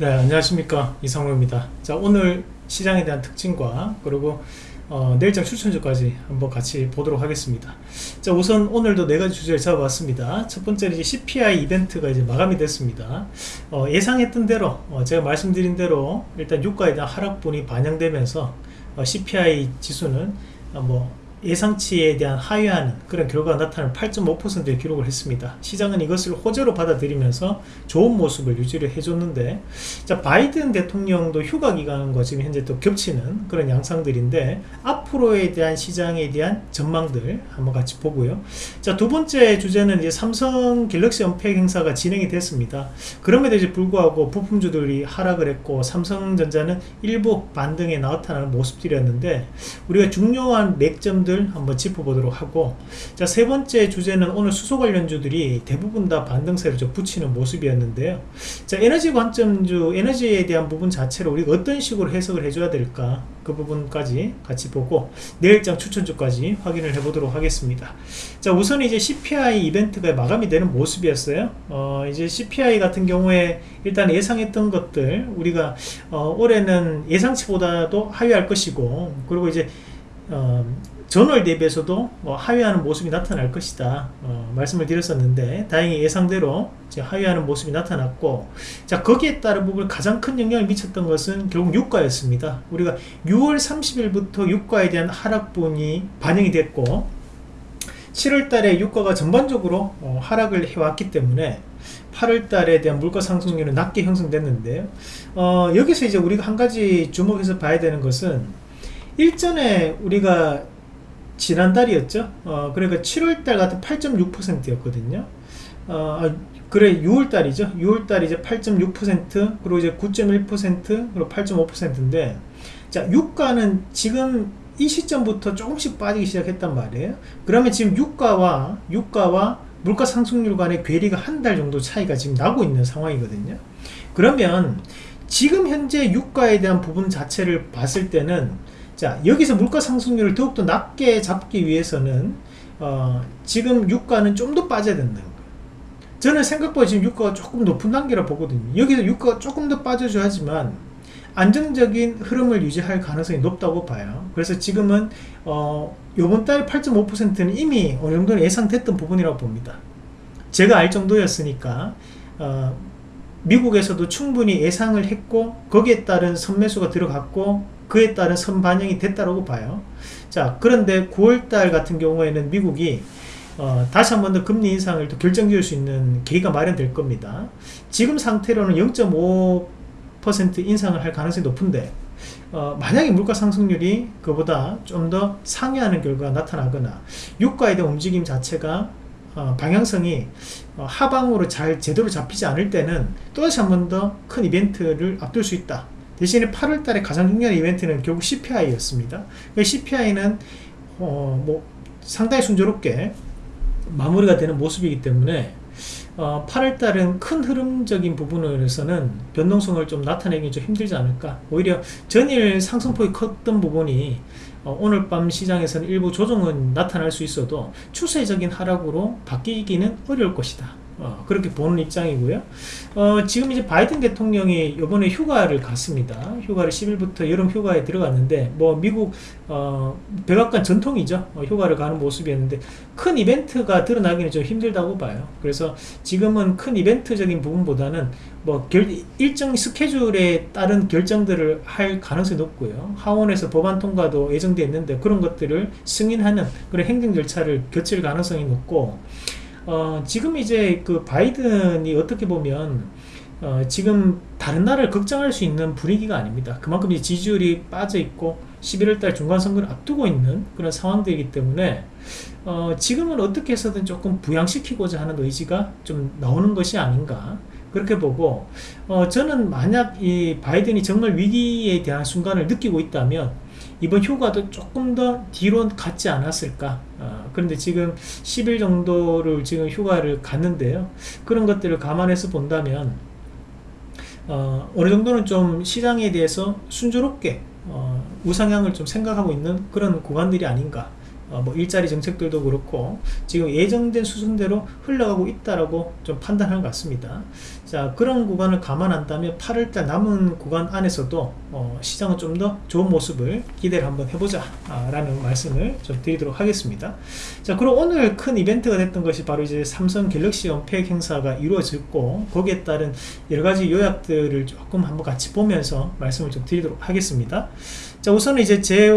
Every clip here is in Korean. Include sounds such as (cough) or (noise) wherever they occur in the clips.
네 안녕하십니까. 이상로입니다. 자 오늘 시장에 대한 특징과 그리고 어, 내일장 추천주까지 한번 같이 보도록 하겠습니다. 자 우선 오늘도 네가지 주제를 잡아봤습니다. 첫 번째는 이제 CPI 이벤트가 이제 마감이 됐습니다. 어, 예상했던 대로 어, 제가 말씀드린 대로 일단 유가에 대한 하락분이 반영되면서 어, CPI 지수는 어, 뭐 예상치에 대한 하회하는 그런 결과가 나타나는 8.5%의 기록을 했습니다. 시장은 이것을 호재로 받아들이면서 좋은 모습을 유지를 해줬는데 자 바이든 대통령도 휴가 기간과 지금 현재 또 겹치는 그런 양상들인데 앞으로에 대한 시장에 대한 전망들 한번 같이 보고요. 자두 번째 주제는 이제 삼성 갤럭시 언팩 행사가 진행이 됐습니다. 그럼에도 이제 불구하고 부품주들이 하락을 했고 삼성전자는 일부 반등에 나타나는 모습들이었는데 우리가 중요한 맥점들 부분들 한번 짚어보도록 하고 자 세 번째 주제는 오늘 수소 관련주들이 대부분 다 반등세를 좀 붙이는 모습이었는데요. 자 에너지 관점주 에너지에 대한 부분 자체를 우리가 어떤 식으로 해석을 해줘야 될까? 그 부분까지 같이 보고 내일장 추천주까지 확인을 해보도록 하겠습니다. 자 우선 이제 CPI 이벤트가 마감이 되는 모습이었어요. 어 이제 CPI 같은 경우에 일단 예상했던 것들 우리가 어 올해는 예상치보다도 하회할 것이고 그리고 이제 어, 전월 대비해서도 뭐 하회하는 모습이 나타날 것이다. 어, 말씀을 드렸었는데 다행히 예상대로 하회하는 모습이 나타났고 자 거기에 따른 부분 가장 큰 영향을 미쳤던 것은 결국 유가였습니다. 우리가 6월 30일부터 유가에 대한 하락분이 반영이 됐고 7월달에 유가가 전반적으로 어, 하락을 해왔기 때문에 8월달에 대한 물가 상승률은 낮게 형성됐는데요 어, 여기서 이제 우리가 한 가지 주목해서 봐야 되는 것은 일전에 우리가 지난달이었죠? 어, 그러니까 7월달 같은 8.6%였거든요. 어, 아, 그래 6월달이죠? 6월달 이제 8.6% 그리고 이제 9.1% 그리고 8.5%인데 자 유가는 지금 이 시점부터 조금씩 빠지기 시작했단 말이에요. 그러면 지금 유가와 유가와 물가 상승률 간의 괴리가 한 달 정도 차이가 지금 나고 있는 상황이거든요. 그러면 지금 현재 유가에 대한 부분 자체를 봤을 때는 자 여기서 물가 상승률을 더욱더 낮게 잡기 위해서는 어, 지금 유가는 좀 더 빠져야 된다는 거예요. 저는 생각보다 지금 유가가 조금 높은 단계라 보거든요. 여기서 유가가 조금 더 빠져줘야 하지만 안정적인 흐름을 유지할 가능성이 높다고 봐요. 그래서 지금은 어, 요번 달 8.5%는 이미 어느 정도는 예상됐던 부분이라고 봅니다. 제가 알 정도였으니까 어, 미국에서도 충분히 예상을 했고 거기에 따른 선매수가 들어갔고 그에 따른 선반영이 됐다고 봐요. 자 그런데 9월달 같은 경우에는 미국이 어, 다시 한 번 더 금리 인상을 또 결정지을 수 있는 계기가 마련될 겁니다. 지금 상태로는 0.5% 인상을 할 가능성이 높은데 어, 만약에 물가 상승률이 그보다 좀 더 상회하는 결과가 나타나거나 유가에 대한 움직임 자체가 어, 방향성이 어, 하방으로 잘 제대로 잡히지 않을 때는 또 다시 한 번 더 큰 이벤트를 앞둘 수 있다 대신에 8월 달에 가장 중요한 이벤트는 결국 CPI였습니다. CPI는 어, 뭐 상당히 순조롭게 마무리가 되는 모습이기 때문에 어, 8월 달은 큰 흐름적인 부분에서는 변동성을 좀 나타내기 좀 힘들지 않을까 오히려 전일 상승폭이 컸던 부분이 어, 오늘 밤 시장에서는 일부 조정은 나타날 수 있어도 추세적인 하락으로 바뀌기는 어려울 것이다 어, 그렇게 보는 입장이고요. 어, 지금 이제 바이든 대통령이 이번에 휴가를 갔습니다. 휴가를 10일부터 여름 휴가에 들어갔는데 뭐 미국 어, 백악관 전통이죠. 어, 휴가를 가는 모습이었는데 큰 이벤트가 드러나기는 좀 힘들다고 봐요. 그래서 지금은 큰 이벤트적인 부분보다는 뭐 결, 일정 스케줄에 따른 결정들을 할 가능성이 높고요. 하원에서 법안 통과도 예정되어 있는데 그런 것들을 승인하는 그런 행정 절차를 거칠 가능성이 높고 어, 지금 이제 그 바이든이 어떻게 보면 어, 지금 다른 나라를 걱정할 수 있는 분위기가 아닙니다. 그만큼 이제 지지율이 빠져 있고 11월달 중간선거를 앞두고 있는 그런 상황들이기 때문에 어, 지금은 어떻게 해서든 조금 부양시키고자 하는 의지가 좀 나오는 것이 아닌가 그렇게 보고 어, 저는 만약 이 바이든이 정말 위기에 대한 순간을 느끼고 있다면 이번 휴가도 조금 더 뒤로 갔지 않았을까? 어, 그런데 지금 10일 정도를 지금 휴가를 갔는데요. 그런 것들을 감안해서 본다면 어, 어느 정도는 좀 시장에 대해서 순조롭게 어, 우상향을 좀 생각하고 있는 그런 구간들이 아닌가 어, 뭐 일자리 정책들도 그렇고 지금 예정된 수순대로 흘러가고 있다라고 좀 판단한 것 같습니다. 자 그런 구간을 감안한다면 8월달 남은 구간 안에서도 어, 시장은 좀 더 좋은 모습을 기대를 한번 해보자 아, 라는 말씀을 좀 드리도록 하겠습니다. 자 그럼 오늘 큰 이벤트가 됐던 것이 바로 이제 삼성 갤럭시 언팩 행사가 이루어졌고 거기에 따른 여러가지 요약들을 조금 한번 같이 보면서 말씀을 좀 드리도록 하겠습니다. 자 우선은 이제 제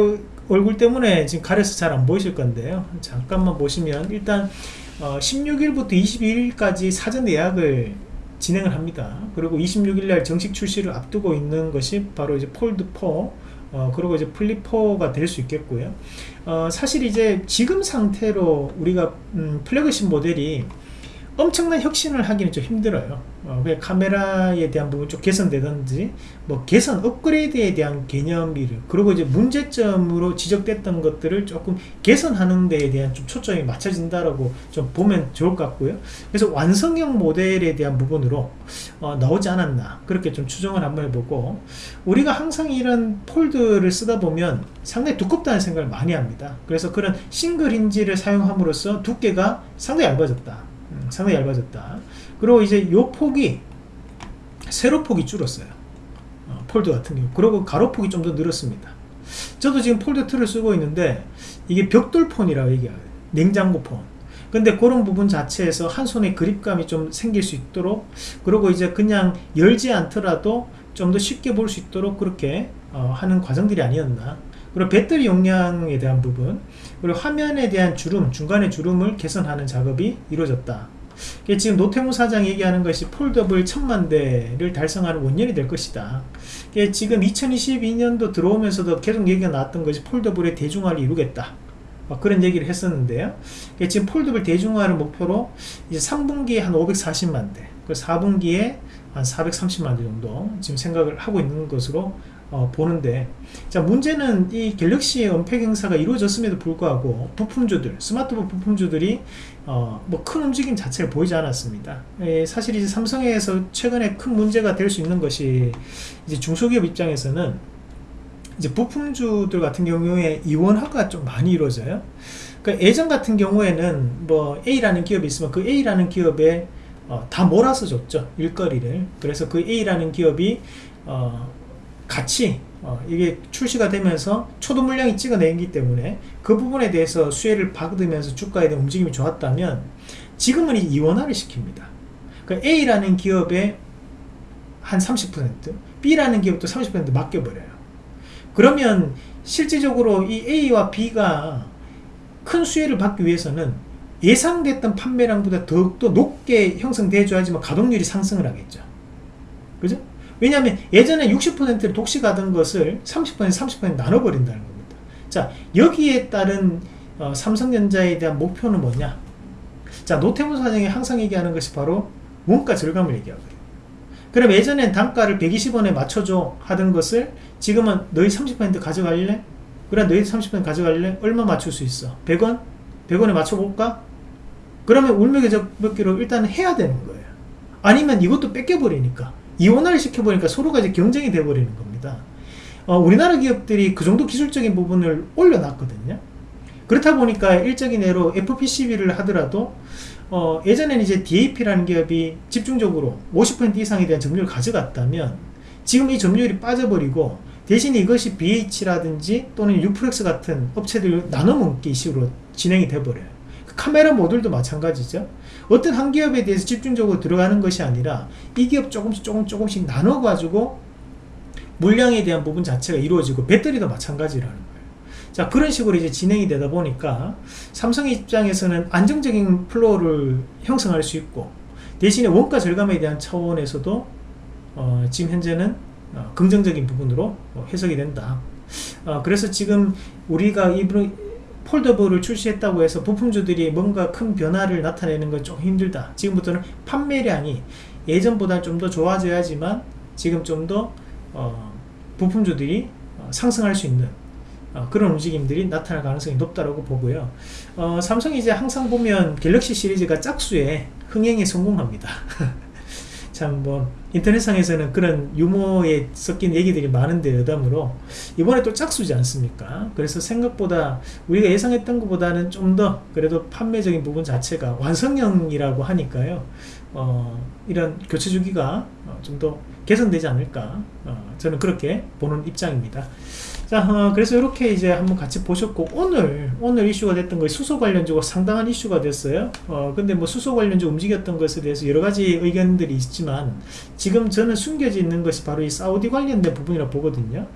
얼굴 때문에 지금 가려서 잘 안 보이실 건데요. 잠깐만 보시면 일단 어, 16일부터 22일까지 사전 예약을 진행을 합니다. 그리고 26일날 정식 출시를 앞두고 있는 것이 바로 이제 폴드4 어, 그리고 이제 플립4가 될 수 있겠고요. 어, 사실 이제 지금 상태로 우리가 음, 플래그십 모델이 엄청난 혁신을 하기는 좀 힘들어요. 어, 카메라에 대한 부분 좀 개선되든지 뭐 개선 업그레이드에 대한 개념이를 그리고 이제 문제점으로 지적됐던 것들을 조금 개선하는 데에 대한 좀 초점이 맞춰진다라고 좀 보면 좋을 것 같고요. 그래서 완성형 모델에 대한 부분으로 어, 나오지 않았나 그렇게 좀 추정을 한번 해보고 우리가 항상 이런 폴드를 쓰다 보면 상당히 두껍다는 생각을 많이 합니다. 그래서 그런 싱글 힌지를 사용함으로써 두께가 상당히 얇아졌다 음, 상당히 얇아졌다. 그리고 이제 요 폭이 세로 폭이 줄었어요. 어, 폴드 같은 경우. 그리고 가로 폭이 좀 더 늘었습니다. 저도 지금 폴드 2를 쓰고 있는데 이게 벽돌폰이라고 얘기해요. 냉장고폰. 근데 그런 부분 자체에서 한 손에 그립감이 좀 생길 수 있도록 그리고 이제 그냥 열지 않더라도 좀 더 쉽게 볼 수 있도록 그렇게 어, 하는 과정들이 아니었나 그리고 배터리 용량에 대한 부분 그리고 화면에 대한 주름 중간에 주름을 개선하는 작업이 이루어졌다. 지금 노태무 사장 얘기하는 것이 폴더블 천만 대를 달성하는 원년이 될 것이다. 지금 2022년도 들어오면서도 계속 얘기가 나왔던 것이 폴더블의 대중화를 이루겠다. 그런 얘기를 했었는데요. 지금 폴더블 대중화를 목표로 이제 3분기에 한 540만 대 4분기에 한 430만 대 정도 지금 생각을 하고 있는 것으로 어, 보는데 자 문제는 이 갤럭시의 언팩 행사가 이루어졌음에도 불구하고 부품주들 스마트폰 부품주들이 어, 뭐 큰 움직임 자체를 보이지 않았습니다. 에, 사실 이제 삼성에서 최근에 큰 문제가 될 수 있는 것이 이제 중소기업 입장에서는 이제 부품주들 같은 경우에 이원화가 좀 많이 이루어져요. 그러니까 예전 같은 경우에는 뭐 A라는 기업이 있으면 그 A라는 기업에 어, 다 몰아서 줬죠. 일거리를. 그래서 그 A라는 기업이 어, 같이 어, 이게 출시가 되면서 초도 물량이 찍어내기 때문에 그 부분에 대해서 수혜를 받으면서 주가에 대한 움직임이 좋았다면 지금은 이원화를 시킵니다. 그러니까 A라는 기업에 한30% B라는 기업도 30% 맡겨버려요. 그러면 실질적으로 이 A와 B가 큰 수혜를 받기 위해서는 예상됐던 판매량보다 더욱더 높게 형성돼줘야지만 가동률이 상승을 하겠죠. 그죠? 왜냐하면 예전에 60%를 독식하던 것을 30% 30% 나눠버린다는 겁니다 자 여기에 따른 어, 삼성전자에 대한 목표는 뭐냐 자 노태무 사장이 항상 얘기하는 것이 바로 원가 절감을 얘기하거든요 그럼 예전엔 단가를 120원에 맞춰줘 하던 것을 지금은 너희 30% 가져갈래? 그래 너희 30% 가져갈래? 얼마 맞출 수 있어? 100원? 100원에 맞춰볼까? 그러면 울며 겨적기로 일단 해야 되는 거예요 아니면 이것도 뺏겨버리니까 이원화를 시켜보니까 서로가 이제 경쟁이 돼버리는 겁니다. 어, 우리나라 기업들이 그 정도 기술적인 부분을 올려놨거든요. 그렇다 보니까 일적인 예로 FPCB를 하더라도 어, 예전에는 이제 DAP라는 기업이 집중적으로 50% 이상에 대한 점유율을 가져갔다면 지금 이 점유율이 빠져버리고 대신 이것이 BH라든지 또는 유프렉스 같은 업체들 나눠먹기 식으로 진행이 돼버려요. 그 카메라 모듈도 마찬가지죠. 어떤 한 기업에 대해서 집중적으로 들어가는 것이 아니라 이 기업 조금씩 조금 조금씩 나눠 가지고 물량에 대한 부분 자체가 이루어지고 배터리도 마찬가지라는 거예요. 자 그런 식으로 이제 진행이 되다 보니까 삼성 입장에서는 안정적인 flow를 형성할 수 있고 대신에 원가 절감에 대한 차원에서도 어, 지금 현재는 어, 긍정적인 부분으로 어, 해석이 된다. 어, 그래서 지금 우리가 이번 foldable을 출시했다고 해서 부품주들이 뭔가 큰 변화를 나타내는 건 좀 힘들다. 지금부터는 판매량이 예전보다 좀 더 좋아져야지만 지금 좀더 어, 부품주들이 어, 상승할 수 있는 어, 그런 움직임들이 나타날 가능성이 높다고 보고요. 어, 삼성이 이제 항상 보면 갤럭시 시리즈가 짝수에 흥행에 성공합니다 (laughs) 참 뭐 인터넷상에서는 그런 유머에 섞인 얘기들이 많은데 여담으로 이번에 또 짝수지 않습니까? 그래서 생각보다 우리가 예상했던 것보다는 좀 더 그래도 판매적인 부분 자체가 완성형이라고 하니까요. 어, 이런 교체 주기가 어, 좀더 개선되지 않을까 어, 저는 그렇게 보는 입장입니다. 자, 어, 그래서 이렇게 이제 한번 같이 보셨고, 오늘, 오늘 이슈가 됐던 것이 수소 관련주가 상당한 이슈가 됐어요. 어, 근데 뭐 수소 관련주 움직였던 것에 대해서 여러 가지 의견들이 있지만, 지금 저는 숨겨져 있는 것이 바로 이 사우디 관련된 부분이라 고 보거든요.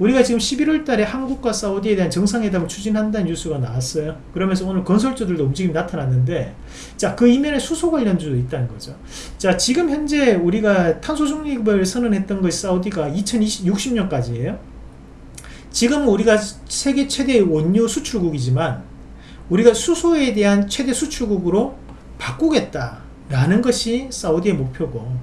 우리가 지금 11월 달에 한국과 사우디에 대한 정상회담을 추진한다는 뉴스가 나왔어요. 그러면서 오늘 건설주들도 움직임이 나타났는데, 자, 그 이면에 수소 관련주도 있다는 거죠. 자, 지금 현재 우리가 탄소 중립을 선언했던 것이 사우디가 2060년까지예요. 지금 우리가 세계 최대의 원유 수출국이지만 우리가 수소에 대한 최대 수출국으로 바꾸겠다라는 것이 사우디의 목표고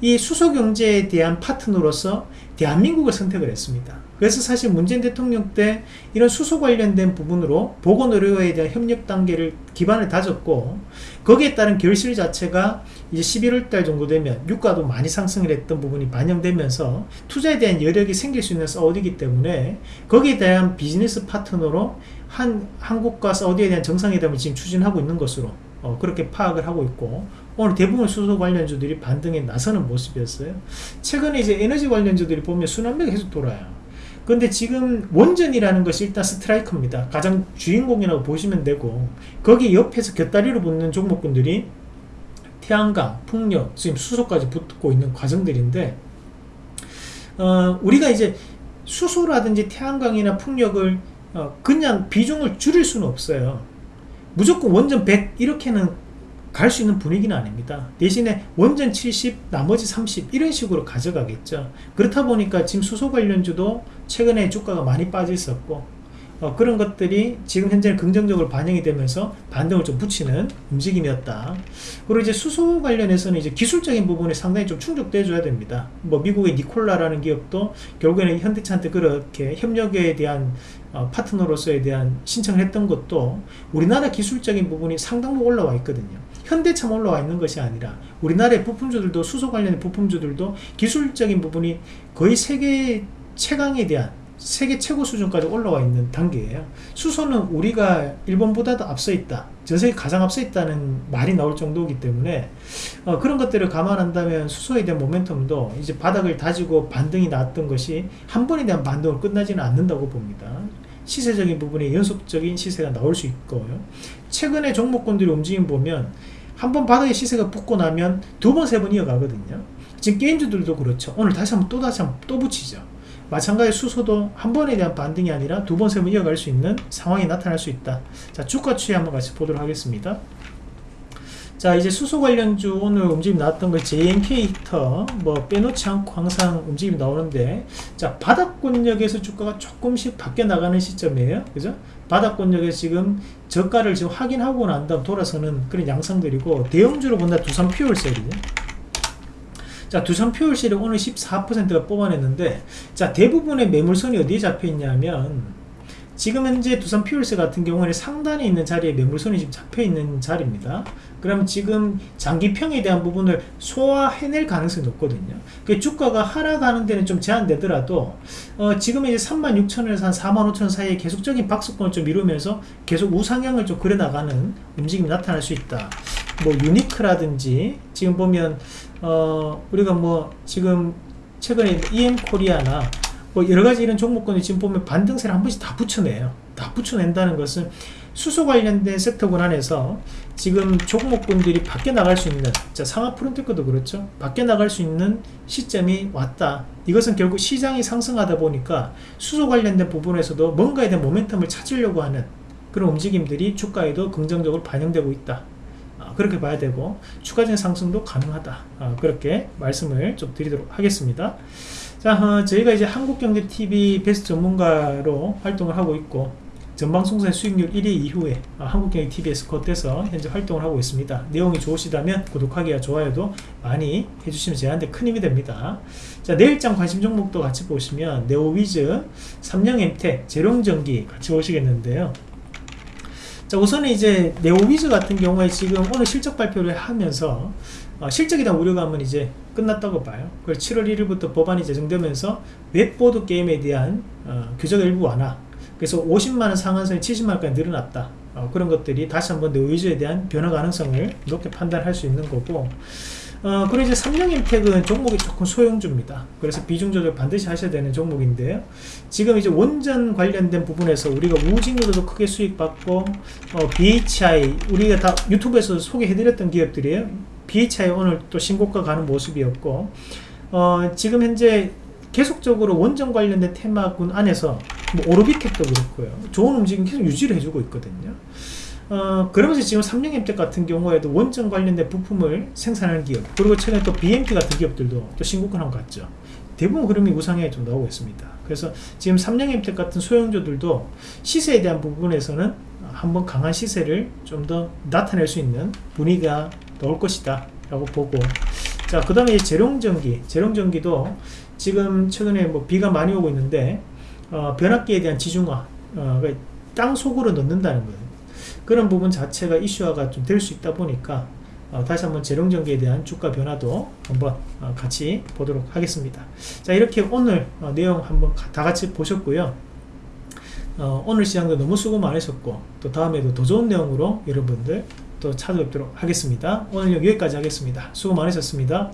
이 수소 경제에 대한 파트너로서 대한민국을 선택을 했습니다. 그래서 사실 문재인 대통령 때 이런 수소 관련된 부분으로 보건의료에 대한 협력 단계를 기반을 다졌고 거기에 따른 결실 자체가 이제 11월 달 정도 되면 유가도 많이 상승을 했던 부분이 반영되면서 투자에 대한 여력이 생길 수 있는 사우디이기 때문에 거기에 대한 비즈니스 파트너로 한 한국과 사우디에 대한 정상회담을 지금 추진하고 있는 것으로 어, 그렇게 파악을 하고 있고 오늘 대부분 수소 관련주들이 반등에 나서는 모습이었어요. 최근에 이제 에너지 관련주들이 보면 순환매가 계속 돌아요. 근데 지금 원전이라는 것이 일단 스트라이커입니다. 가장 주인공이라고 보시면 되고 거기 옆에서 곁다리로 붙는 종목군들이 태양광, 풍력, 지금 수소까지 붙고 있는 과정들인데 어, 우리가 이제 수소라든지 태양광이나 풍력을 어, 그냥 비중을 줄일 수는 없어요. 무조건 원전 100 이렇게는 갈 수 있는 분위기는 아닙니다. 대신에 원전 70, 나머지 30 이런 식으로 가져가겠죠. 그렇다 보니까 지금 수소 관련주도 최근에 주가가 많이 빠져 있었고 어, 그런 것들이 지금 현재는 긍정적으로 반영이 되면서 반등을 좀 붙이는 움직임이었다. 그리고 이제 수소 관련해서는 이제 기술적인 부분이 상당히 좀 충족돼 줘야 됩니다. 뭐 미국의 니콜라라는 기업도 결국에는 현대차한테 그렇게 협력에 대한 어, 파트너로서에 대한 신청을 했던 것도 우리나라 기술적인 부분이 상당 부 올라와 있거든요. 현대차만 올라와 있는 것이 아니라 우리나라의 부품주들도 수소 관련의 부품주들도 기술적인 부분이 거의 세계 최강에 대한 세계 최고 수준까지 올라와 있는 단계예요. 수소는 우리가 일본보다도 앞서 있다. 전 세계 가장 앞서 있다는 말이 나올 정도이기 때문에 어, 그런 것들을 감안한다면 수소에 대한 모멘텀도 이제 바닥을 다지고 반등이 나왔던 것이 한 번에 대한 반등을 끝나지는 않는다고 봅니다. 시세적인 부분에 연속적인 시세가 나올 수 있고요. 최근에 종목군들의 움직임 보면 한 번 바닥에 시세가 붙고 나면 두 번, 세 번 이어가거든요. 지금 게임주들도 그렇죠. 오늘 다시 한번 또 다시 한번 또 붙이죠. 마찬가지 수소도 한 번에 대한 반등이 아니라 두 번, 세 번 이어갈 수 있는 상황이 나타날 수 있다. 자, 주가 추이 한번 같이 보도록 하겠습니다. 자, 이제 수소 관련주 오늘 움직임 나왔던 거 JNK 히터 뭐 빼놓지 않고 항상 움직임이 나오는데 자, 바닥권역에서 주가가 조금씩 바뀌어 나가는 시점이에요. 그죠? 바닥권역에 지금 저가를 지금 확인하고 난 다음 돌아서는 그런 양상들이고 대형주로 본다 두산 퓨얼셀이죠. 자 두산 퓨얼셀이 오늘 14%가 뽑아냈는데 자 대부분의 매물선이 어디에 잡혀 있냐면 지금 현재 두산 퓨얼스 같은 경우는 상단에 있는 자리에 매물선이 지금 잡혀 있는 자리입니다. 그럼 지금 장기평에 대한 부분을 소화해낼 가능성이 높거든요. 그 주가가 하락하는 데는 좀 제한되더라도 어, 지금 이제 36,000원에서 한 45,000원 사이에 계속적인 박스권을 좀 이루면서 계속 우상향을 좀 그려나가는 움직임이 나타날 수 있다. 뭐 유니크라든지 지금 보면 어, 우리가 뭐 지금 최근에 EM 코리아나 뭐 여러 가지 이런 종목군이 지금 보면 반등세를 한 번씩 다 붙여내요. 다 붙여낸다는 것은 수소 관련된 섹터군 안에서 지금 종목군들이 밖에 나갈 수 있는 자 상하 프론테크도 그렇죠. 밖에 나갈 수 있는 시점이 왔다. 이것은 결국 시장이 상승하다 보니까 수소 관련된 부분에서도 뭔가에 대한 모멘텀을 찾으려고 하는 그런 움직임들이 주가에도 긍정적으로 반영되고 있다. 아, 그렇게 봐야 되고 추가적인 상승도 가능하다. 아, 그렇게 말씀을 좀 드리도록 하겠습니다. 자 어, 저희가 이제 한국경제TV 베스트 전문가로 활동을 하고 있고 전방송사의 수익률 1위 이후에 어, 한국경제TV에서 겉돼서 현재 활동을 하고 있습니다. 내용이 좋으시다면 구독하기와 좋아요도 많이 해주시면 저한테 큰 힘이 됩니다. 자 내일장 관심 종목도 같이 보시면 네오위즈, 삼영엠텍, 제룡전기 같이 보시겠는데요 자 우선은 이제 네오위즈 같은 경우에 지금 오늘 실적 발표를 하면서 어, 실적에 대한 우려감은 이제 끝났다고 봐요. 그걸 7월 1일부터 법안이 제정되면서 웹보드 게임에 대한 어, 규제가 일부 완화. 그래서 50만원 상한선이 70만원까지 늘어났다. 어, 그런 것들이 다시 한번 네오위즈에 대한 변화 가능성을 높게 판단할 수 있는 거고 어, 그리고 이제 삼영엠텍은 종목이 조금 소형주입니다. 그래서 비중 조절 반드시 하셔야 되는 종목인데요. 지금 이제 원전 관련된 부분에서 우리가 우진으로도 크게 수익 받고, 어, BHI, 우리가 다 유튜브에서 소개해드렸던 기업들이에요. BHI 오늘 또 신고가 가는 모습이었고, 어, 지금 현재 계속적으로 원전 관련된 테마군 안에서 뭐 오르비텍도 그렇고요. 좋은 움직임 계속 유지를 해주고 있거든요. 어, 그러면서 지금 삼성임텍 같은 경우에도 원전 관련된 부품을 생산하는 기업 그리고 최근에 또 BMT 같은 기업들도 또 신고가 한것 같죠. 대부분 흐름이 우상향에 좀 나오고 있습니다. 그래서 지금 삼성임텍 같은 소형주들도 시세에 대한 부분에서는 한번 강한 시세를 좀 더 나타낼 수 있는 분위기가 나올 것이다 라고 보고 자그 다음에 재롱전기. 재롱전기도 지금 최근에 뭐 비가 많이 오고 있는데 어, 변압기에 대한 지중화 어, 땅 속으로 넣는다는 거예요 그런 부분 자체가 이슈화가 좀 될 수 있다 보니까 어, 다시 한번 재롱전기에 대한 주가 변화도 한번 어, 같이 보도록 하겠습니다. 자 이렇게 오늘 어, 내용 한번 다 같이 보셨고요. 어, 오늘 시장도 너무 수고 많으셨고 또 다음에도 더 좋은 내용으로 여러분들 또 찾아뵙도록 하겠습니다. 오늘 여기까지 하겠습니다. 수고 많으셨습니다